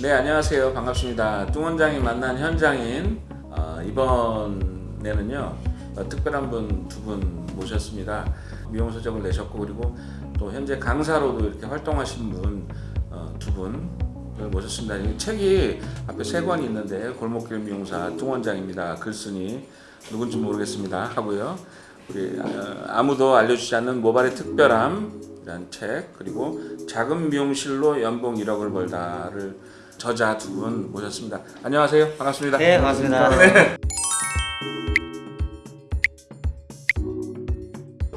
네 안녕하세요. 반갑습니다. 뚱 원장이 만난 현장인 어, 이번에는요 어, 특별한 분 두분 모셨습니다. 미용 서적을 내셨고 그리고 또 현재 강사로도 이렇게 활동하시는 분두 분을 모셨습니다. 이 책이 앞에 세 권이 있는데 골목길 미용사 뚱 원장입니다. 글쓴이 누군지 모르겠습니다. 하고요. 우리 어, 아무도 알려주지 않는 모발의 특별함 이란 책 그리고 작은 미용실로 연봉 1억을 벌다를 저자 두 분 모셨습니다. 안녕하세요. 반갑습니다. 네, 반갑습니다.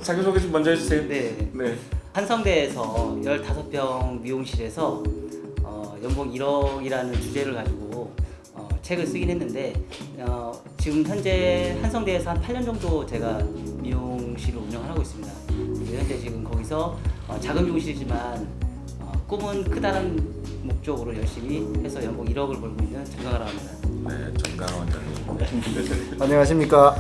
자기소개 좀 먼저 해주세요. 네. 네. 한성대에서 15평 미용실에서 어, 연봉 1억이라는 주제를 가지고 어, 책을 쓰긴 했는데 어, 지금 현재 한성대에서 한 8년 정도 제가 미용실을 운영을 하고 있습니다. 현재 지금 거기서 어, 작은 미용실이지만 어, 꿈은 크다는 목적으로 열심히 해서 연봉 1억을 벌고 있는 정강하라 합니다. 네, 정강 원장님. 안녕하십니까.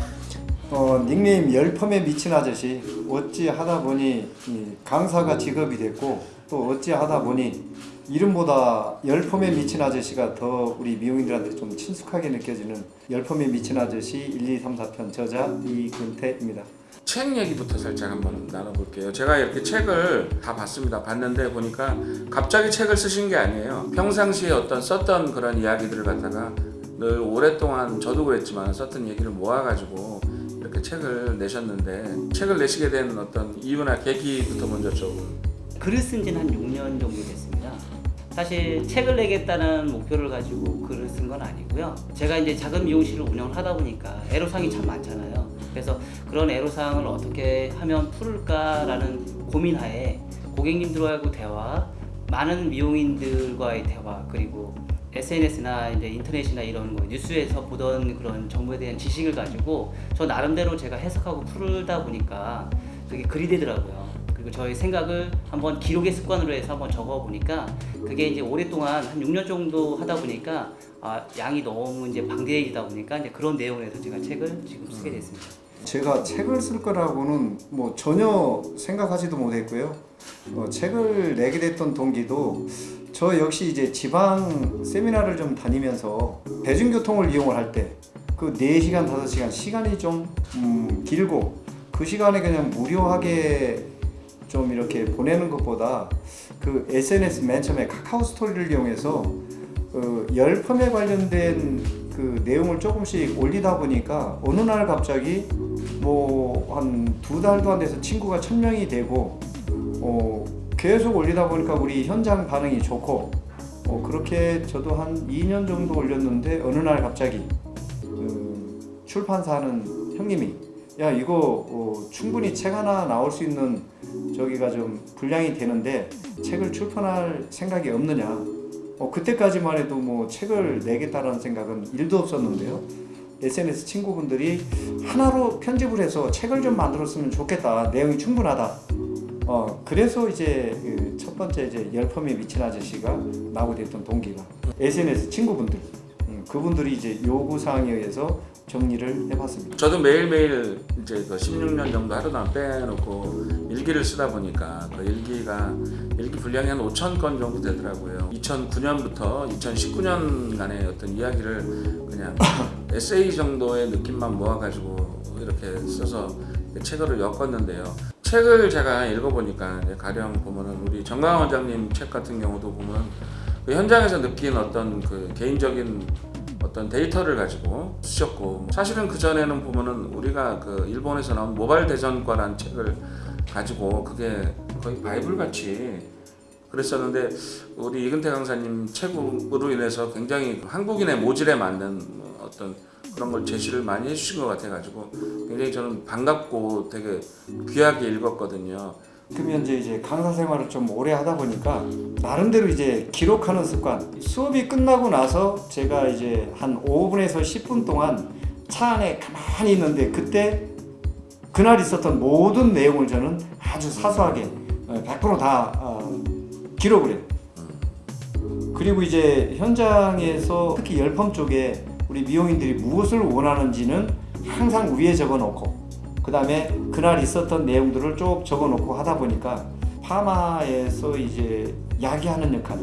어, 닉네임 열펌에 미친 아저씨 어찌 하다 보니 이 강사가 직업이 됐고 또 어찌 하다 보니 이름보다 열펌에 미친 아저씨가 더 우리 미용인들한테 좀 친숙하게 느껴지는 열펌에 미친 아저씨 1, 2, 3, 4편 저자 이근태입니다. 책 얘기부터 살짝 한번 나눠볼게요. 제가 이렇게 책을 다 봤습니다. 봤는데 보니까 갑자기 책을 쓰신 게 아니에요. 평상시에 어떤 썼던 그런 이야기들을 갖다가 늘 오랫동안 저도 그랬지만 썼던 얘기를 모아가지고 이렇게 책을 내셨는데 책을 내시게 된 어떤 이유나 계기부터 먼저 좀 글을 쓴 지는 한 6년 정도 됐습니다. 사실 책을 내겠다는 목표를 가지고 글을 쓴 건 아니고요. 제가 이제 작은 미용실을 운영을 하다 보니까 애로사항이 참 많잖아요. 그래서 그런 애로사항을 어떻게 하면 풀을까라는 고민하에 고객님들하고 대화, 많은 미용인들과의 대화, 그리고 SNS나 이제 인터넷이나 이런 거 뉴스에서 보던 그런 정보에 대한 지식을 가지고 저 나름대로 제가 해석하고 풀다 보니까 그게 글이 되더라고요. 그리고 저의 생각을 한번 기록의 습관으로 해서 한번 적어 보니까 그게 이제 오랫동안 한 6년 정도 하다 보니까 아, 양이 너무 이제 방대해지다 보니까 이제 그런 내용에서 제가 책을 지금 쓰게 됐습니다. 제가 책을 쓸 거라고는 뭐 전혀 생각하지도 못했고요. 어, 책을 내게 됐던 동기도 저 역시 이제 지방 세미나를 좀 다니면서 대중교통을 이용을 할 때 그 4시간, 5시간 시간이 좀 음, 길고 그 시간에 그냥 무료하게 좀 이렇게 보내는 것보다 그 SNS 맨 처음에 카카오 스토리를 이용해서 그 열펌에 관련된 그 내용을 조금씩 올리다 보니까 어느 날 갑자기 뭐 한 두 달도 안 돼서 친구가 천 명이 되고 어 계속 올리다 보니까 우리 현장 반응이 좋고 어 그렇게 저도 한 2년 정도 올렸는데 어느 날 갑자기 그 출판사 하는 형님이 야 이거 어 충분히 책 하나 나올 수 있는 저기가 좀 분량이 되는데 책을 출판할 생각이 없느냐? 어 그때까지만 해도 뭐 책을 내겠다라는 생각은 일도 없었는데요 SNS 친구분들이 하나로 편집을 해서 책을 좀 만들었으면 좋겠다. 내용이 충분하다. 어 그래서 이제 그 첫 번째 이제 열펌에 미친 아저씨가 나오게 됐던 동기가 SNS 친구분들. 음, 그분들이 이제 요구 사항에 의해서 정리를 해봤습니다. 저도 매일매일 이제 그 16년 정도 하루당 빼놓고 일기를 쓰다 보니까 그 일기가 일기 분량이 한 5천 건 정도 되더라고요. 2009년부터 2019년간의 어떤 이야기를 그냥 에세이 정도의 느낌만 모아가지고 이렇게 써서 책으로 엮었는데요. 책을 제가 읽어보니까 가령 보면은 우리 정강 원장님 책 같은 경우도 보면 그 현장에서 느낀 어떤 그 개인적인 어떤 데이터를 가지고 쓰셨고 사실은 그 전에는 보면은 우리가 그 일본에서 나온 모바일 대전과라는 책을 가지고 그게 거의 바이블 같이 그랬었는데 우리 이근태 강사님 책으로 인해서 굉장히 한국인의 모질에 맞는 어떤 그런 걸 제시를 많이 해주신 것 같아가지고 굉장히 저는 반갑고 되게 귀하게 읽었거든요. 그러면 이제 이제 강사 생활을 좀 오래 하다 보니까 나름대로 이제 기록하는 습관. 수업이 끝나고 나서 제가 이제 한 5분에서 10분 동안 차 안에 가만히 있는데 그때 그날 있었던 모든 내용을 저는 아주 사소하게 100%다 어, 기록을 해요. 그리고 이제 현장에서 특히 열펌 쪽에 우리 미용인들이 무엇을 원하는지는 항상 위에 적어놓고 그 다음에 그날 있었던 내용들을 쭉 적어놓고 하다 보니까 파마에서 이제 약이 하는 역할,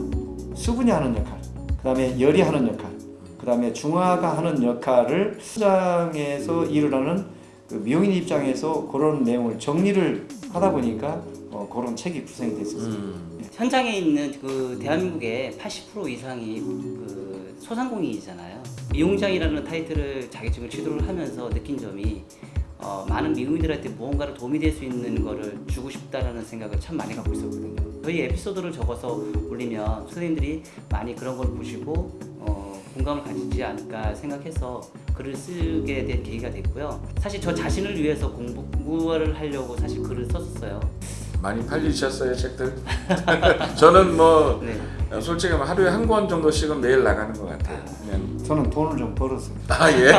수분이 하는 역할, 그 다음에 열이 하는 역할, 그 다음에 중화가 하는 역할을 현장에서 일을 하는 그 미용인 입장에서 그런 내용을 정리를 하다 보니까 어, 그런 책이 구성이 됐었어요. 음. 현장에 있는 그 대한민국의 80% 이상이 그 소상공인이잖아요. 미용장이라는 타이틀을 자격증을 취득을 하면서 느낀 점이 어, 많은 미용인들한테 무언가를 도움이 될 수 있는 거를 주고 싶다라는 생각을 참 많이 갖고 있었거든요. 저희 에피소드를 적어서 올리면 선생님들이 많이 그런 걸 보시고 어, 공감을 가지지 않을까 생각해서 글을 쓰게 된 계기가 됐고요. 사실 저 자신을 위해서 공부를 하려고 사실 글을 썼었어요. 많이 팔리셨어요 책들? 저는 뭐 네. 솔직히 뭐 하루에 한 권 정도씩은 매일 나가는 것 같아요. 그냥 저는 돈을 좀 벌었어요. 아 예.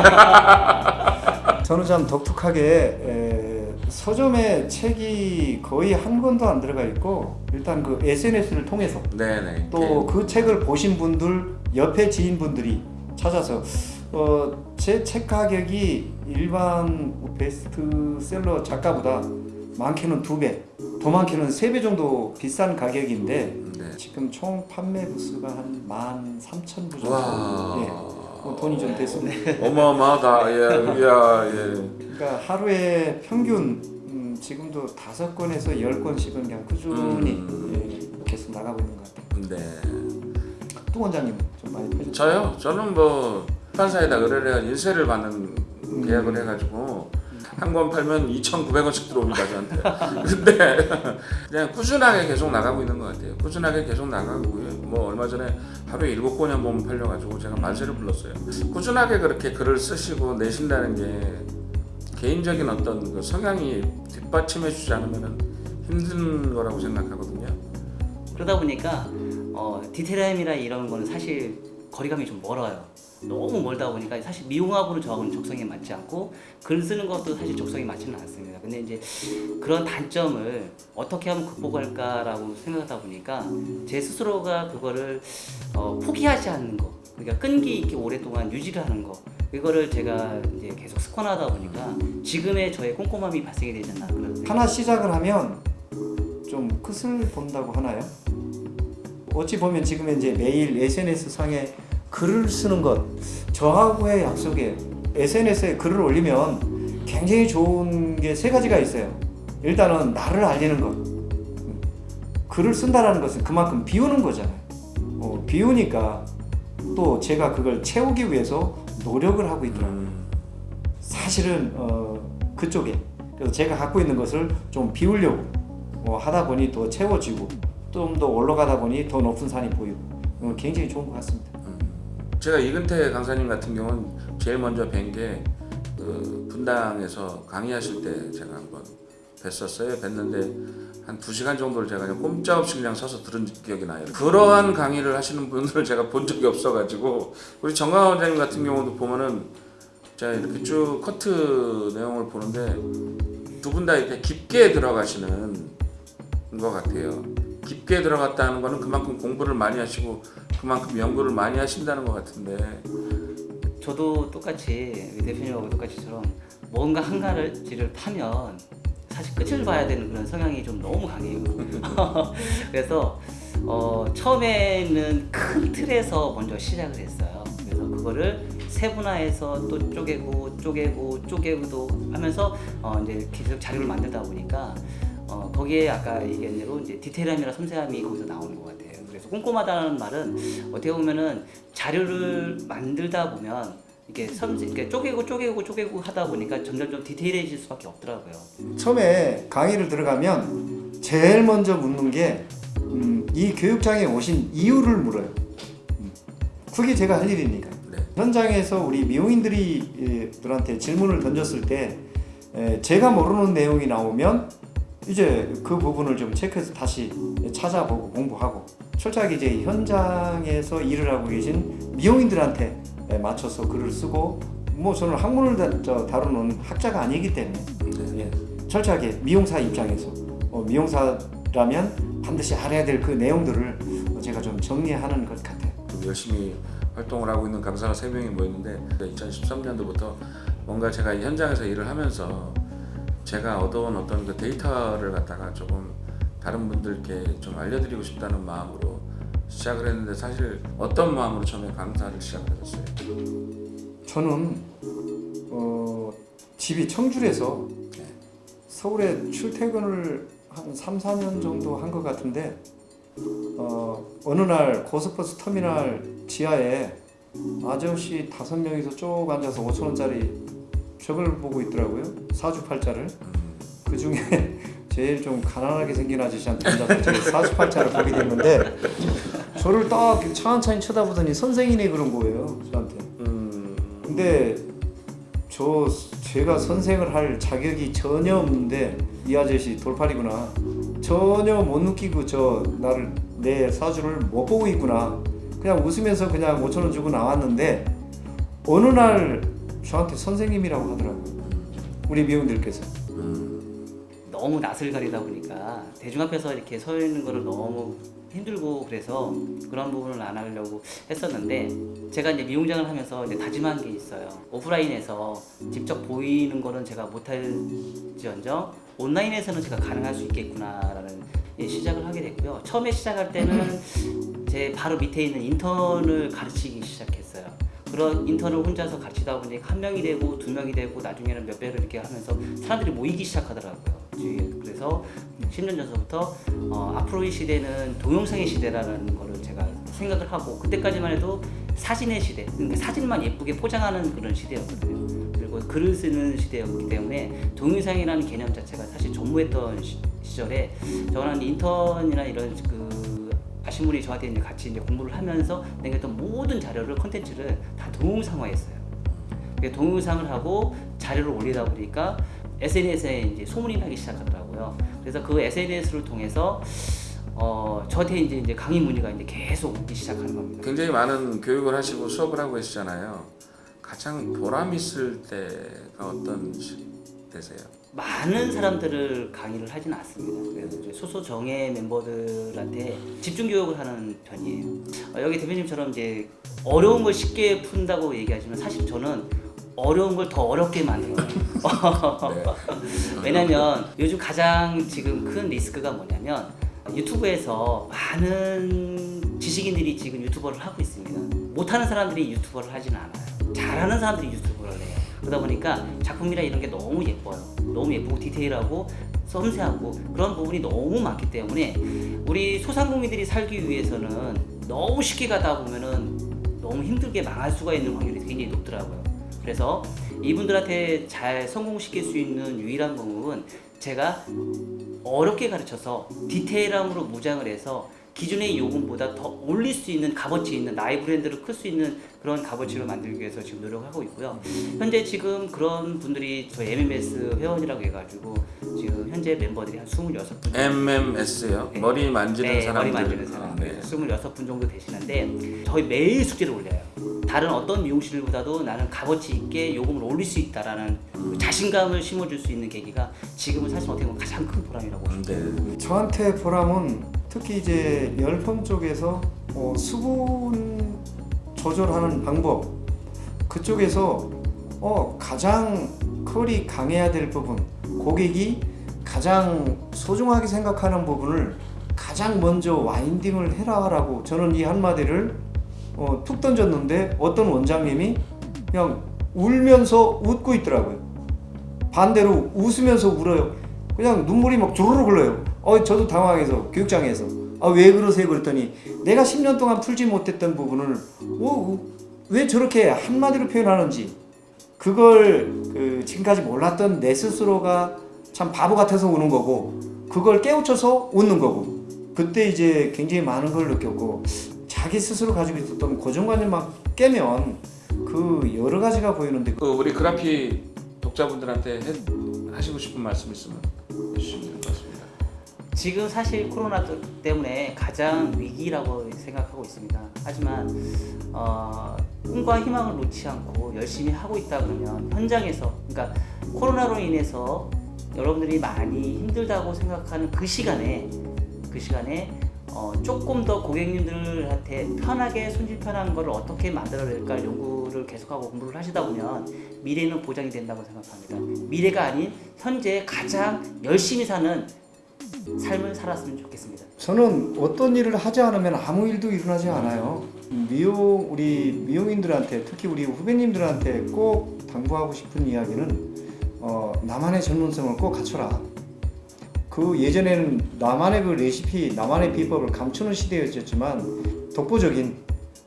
저는 참 독특하게 에, 서점에 책이 거의 한 권도 안 들어가 있고 일단 그 SNS를 통해서 네네. 또그 책을 보신 분들 옆에 지인분들이 찾아서 어, 제 책 가격이 일반 베스트셀러 작가보다 많게는 두 배, 더 많게는 세 배 정도 비싼 가격인데 네. 지금 총 판매 부수가 한 13,000부 정도 와. 예, 뭐 돈이 좀 됐습니다. 어마어마하다. 예. 이야 예. 그러니까 하루에 평균 음, 지금도 다섯 건에서 열 건씩은 그냥 꾸준히 음. 예, 계속 나가고 있는 것 같아요. 네. 또 원장님 좀 많이 펴주세요. 저요? 저는 뭐 출판사에다 의뢰를 해 인쇄를 받는 음. 계약을 해가지고 한 권 팔면 2,900원씩 들어옵니다 저한테. 근데 그냥 꾸준하게 계속 나가고 있는 것 같아요. 꾸준하게 계속 나가고요. 뭐 얼마 전에 하루에 일곱 권이 한 번 팔려가지고 제가 만세를 불렀어요. 꾸준하게 그렇게 글을 쓰시고 내신다는 게 개인적인 어떤 그 성향이 뒷받침해 주지 않으면 힘든 거라고 생각하거든요. 그러다 보니까 어, 디테일함이나 이런 거는 사실 거리감이 좀 멀어요. 너무 멀다 보니까 사실 미용하고는 저하고는 적성에 맞지 않고 글 쓰는 것도 사실 적성에 맞지는 않습니다. 근데 이제 그런 단점을 어떻게 하면 극복할까라고 생각하다 보니까 제 스스로가 그거를 어, 포기하지 않는 거, 그러니까 끈기 있게 오랫동안 유지를 하는 거. 이거를 제가 이제 계속 습관하다 보니까 지금의 저의 꼼꼼함이 발생이 되지 않나 그런 생각. 하나 시작을 하면 좀 끝을 본다고 하나요? 어찌 보면 지금 이제 매일 SNS 상에 글을 쓰는 것 저하고의 약속에 SNS에 글을 올리면 굉장히 좋은 게 세 가지가 있어요. 일단은 나를 알리는 것. 글을 쓴다라는 것은 그만큼 비우는 거잖아요. 어, 비우니까 또 제가 그걸 채우기 위해서 노력을 하고 있더라고요. 음, 사실은 어, 그쪽에 그래서 제가 갖고 있는 것을 좀 비우려고 어, 하다 보니 더 채워지고 좀 더 올라가다 보니 더 높은 산이 보이고 어, 굉장히 좋은 것 같습니다. 제가 이근태 강사님 같은 경우는 제일 먼저 뵌 게 그 분당에서 강의하실 때 제가 한번 뵀었어요. 뵀는데 한 두 시간 정도를 제가 그냥 꼼짝없이 그냥 서서 들은 기억이 나요. 그러한 강의를 하시는 분들을 제가 본 적이 없어가지고 우리 정강 원장님 같은 경우도 보면은 제가 이렇게 쭉 커트 내용을 보는데 두 분 다 이렇게 깊게 들어가시는 것 같아요. 깊게 들어갔다는 거는 그만큼 공부를 많이 하시고 그만큼 연구를 많이 하신다는 것 같은데 저도 똑같이 우리 대표님하고 똑같이처럼 뭔가 한 가지를 파면 사실 끝을 봐야 되는 그런 성향이 좀 너무 강해요. 그래서 어, 처음에는 큰 틀에서 먼저 시작을 했어요. 그래서 그거를 세분화해서 또 쪼개고 쪼개고 쪼개고도 하면서 어, 이제 계속 자료를 만들다 보니까 어, 거기에 아까 얘기한 대로 이제 디테일함이나 섬세함이 거기서 나오는 것 같아요. 그래서 꼼꼼하다는 말은 어떻게 보면은 자료를 만들다 보면 이게 섬세, 이렇게 쪼개고 쪼개고 쪼개고 하다 보니까 점점 좀 디테일해질 수밖에 없더라고요. 처음에 강의를 들어가면 제일 먼저 묻는 게 음, 이 교육장에 오신 이유를 물어요. 음, 그게 제가 할 일이니까. 네. 현장에서 우리 미용인들이 들한테 질문을 던졌을 때 에, 제가 모르는 내용이 나오면 이제 그 부분을 좀 체크해서 다시 찾아보고 공부하고 철저하게 이제 현장에서 일을 하고 계신 미용인들한테 에, 맞춰서 글을 쓰고 뭐 저는 학문을 다, 저, 다루는 학자가 아니기 때문에 네. 예, 철저하게 미용사 입장에서 어, 미용사라면 반드시 알아야 될 그 내용들을 어, 제가 좀 정리하는 것 같아요. 좀 열심히 활동을 하고 있는 강사가 세 명이 모였는데 2013년도부터 뭔가 제가 현장에서 일을 하면서 제가 얻어온 어떤 그 데이터를 갖다가 조금 다른 분들께 좀 알려드리고 싶다는 마음으로 시작을 했는데 사실 어떤 마음으로 처음에 강사를 시작하셨어요? 저는 어, 집이 청주에서 네. 서울에 출퇴근을 한 3, 4년 정도 한 것 같은데 어, 어느 날 고속버스 터미널 지하에 아저씨 다섯 명이서 쭉 앉아서 5천 원짜리 벽을 보고 있더라고요. 사주팔자를. 그 중에 제일 좀 가난하게 생긴 아저씨한테 제가 사주팔자를 보게 됐는데 저를 딱 차한차히 쳐다보더니 선생이네 그런 거예요. 저한테. 음, 근데 저 제가 선생을 할 자격이 전혀 없는데 이 아저씨 돌팔이구나 전혀 못 느끼고 저 나를 내 사주를 못 보고 있구나 그냥 웃으면서 그냥 5천 원 주고 나왔는데 어느 날 저한테 선생님이라고 하더라고요 우리 미용들께서 너무 낯을 가리다 보니까 대중 앞에서 이렇게 서 있는 거를 너무 힘들고 그래서 그런 부분을 안 하려고 했었는데 제가 이제 미용장을 하면서 이제 다짐한 게 있어요. 오프라인에서 직접 보이는 거는 제가 못할지언정 온라인에서는 제가 가능할 수 있겠구나라는 예, 시작을 하게 됐고요. 처음에 시작할 때는 제 바로 밑에 있는 인턴을 가르치기 시작했어요. 그런 인턴을 혼자서 가르치다 보니 한 명이 되고 두 명이 되고 나중에는 몇 배를 이렇게 하면서 사람들이 모이기 시작하더라고요. 그래서 10년 전서부터 어, 앞으로의 시대는 동영상의 시대라는 거를 제가 생각을 하고 그때까지만 해도 사진의 시대, 그러니까 사진만 예쁘게 포장하는 그런 시대였거든요. 그리고 글을 쓰는 시대였기 때문에 동영상이라는 개념 자체가 사실 전무했던 시, 시절에 저는 인턴이나 이런 그 아신 분이 저한테 이제 같이 이제 공부를 하면서 내겠던 모든 자료를 컨텐츠를 다 동영상화했어요. 동영상을 하고 자료를 올리다 보니까 SNS에 이제 소문이 나기 시작하더라고요. 그래서 그 SNS를 통해서 어 저한테 이제 이제 강의 문의가 이제 계속 오기 시작하는 겁니다. 굉장히 많은 교육을 하시고 수업을 하고 계시잖아요. 가장 보람 있을 때가 어떤 시- 때세요? 많은 사람들을 강의를 하진 않습니다. 그래서 소수 정예 멤버들한테 집중 교육을 하는 편이에요. 어, 여기 대표님처럼 이제 어려운 걸 쉽게 푼다고 얘기하지만 사실 저는 어려운 걸 더 어렵게 만들어요. 네. 왜냐면 요즘 가장 지금 큰 리스크가 뭐냐면 유튜브에서 많은 지식인들이 지금 유튜버를 하고 있습니다. 못하는 사람들이 유튜버를 하지는 않아요. 잘하는 사람들이 유튜버를 해요. 그러다 보니까 작품이나 이런 게 너무 예뻐요. 너무 예쁘고 디테일하고 섬세하고 그런 부분이 너무 많기 때문에 우리 소상공인들이 살기 위해서는 너무 쉽게 가다 보면은 너무 힘들게 망할 수가 있는 확률이 굉장히 높더라고요. 그래서 이분들한테 잘 성공시킬 수 있는 유일한 방법은 제가 어렵게 가르쳐서 디테일함으로 무장을 해서 기존의 요금보다 더 올릴 수 있는 값어치 있는 나의 브랜드를 클수 있는 그런 값어치를 만들기 위해서 지금 노력하고 있고요. 현재 지금 그런 분들이 저희 MMS 회원이라고 해가지고 지금 현재 멤버들이 한 26분 MMS요? 네. 머리 만지는 네, 사람들. 머리 만지는 아, 사람들 네. 26분 정도 되시는데 저희 매일 숙제를 올려요. 다른 어떤 미용실보다도 나는 값어치 있게 요금을 올릴 수 있다라는 그 자신감을 심어줄 수 있는 계기가 지금은 사실 어떻게 보면 가장 큰 보람이라고 음, 네. 저한테 보람은 특히 이제 열펌 쪽에서 어, 수분 조절하는 방법 그쪽에서 어, 가장 컬이 강해야 될 부분 고객이 가장 소중하게 생각하는 부분을 가장 먼저 와인딩을 해라 라고 저는 이 한마디를 어, 툭 던졌는데 어떤 원장님이 그냥 울면서 웃고 있더라고요. 반대로 웃으면서 울어요. 그냥 눈물이 막 주르륵 흘러요. 어, 저도 당황해서 교육장에서. 아 왜 그러세요? 그랬더니 내가 10년 동안 풀지 못했던 부분을 어, 왜 저렇게 한마디로 표현하는지. 그걸 그 지금까지 몰랐던 내 스스로가 참 바보 같아서 우는 거고 그걸 깨우쳐서 웃는 거고. 그때 이제 굉장히 많은 걸 느꼈고 자기 스스로 가지고 있었던 고정관념만 깨면 그 여러 가지가 보이는데. 그 우리 그라피 독자분들한테 해, 하시고 싶은 말씀 있으면 해주시면. 지금 사실 코로나 때문에 가장 위기라고 생각하고 있습니다. 하지만 어, 꿈과 희망을 놓지 않고 열심히 하고 있다 그러면 현장에서 그러니까 코로나로 인해서 여러분들이 많이 힘들다고 생각하는 그 시간에 그 시간에 어, 조금 더 고객님들한테 편하게 손질 편한 거를 어떻게 만들어낼까 연구를 계속하고 공부를 하시다 보면 미래는 보장이 된다고 생각합니다. 미래가 아닌 현재 가장 열심히 사는 삶을 살았으면 좋겠습니다. 저는 어떤 일을 하지 않으면 아무 일도 일어나지 않아요. 미용 우리 미용인들한테 특히 우리 후배님들한테 꼭 당부하고 싶은 이야기는 어, 나만의 전문성을 꼭 갖춰라. 그 예전에는 나만의 그 레시피, 나만의 비법을 감추는 시대였지만 독보적인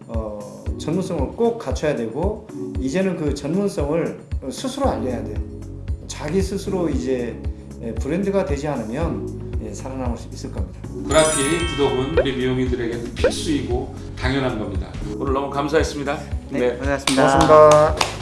어, 전문성을 꼭 갖춰야 되고 이제는 그 전문성을 스스로 알려야 돼요. 자기 스스로 이제 예, 브랜드가 되지 않으면 예, 살아남을 수 있을 겁니다. 그라피 구독은 우리 미용인들에게 필수이고 당연한 겁니다. 오늘 너무 감사했습니다. 네, 고생하셨습니다. 고맙습니다.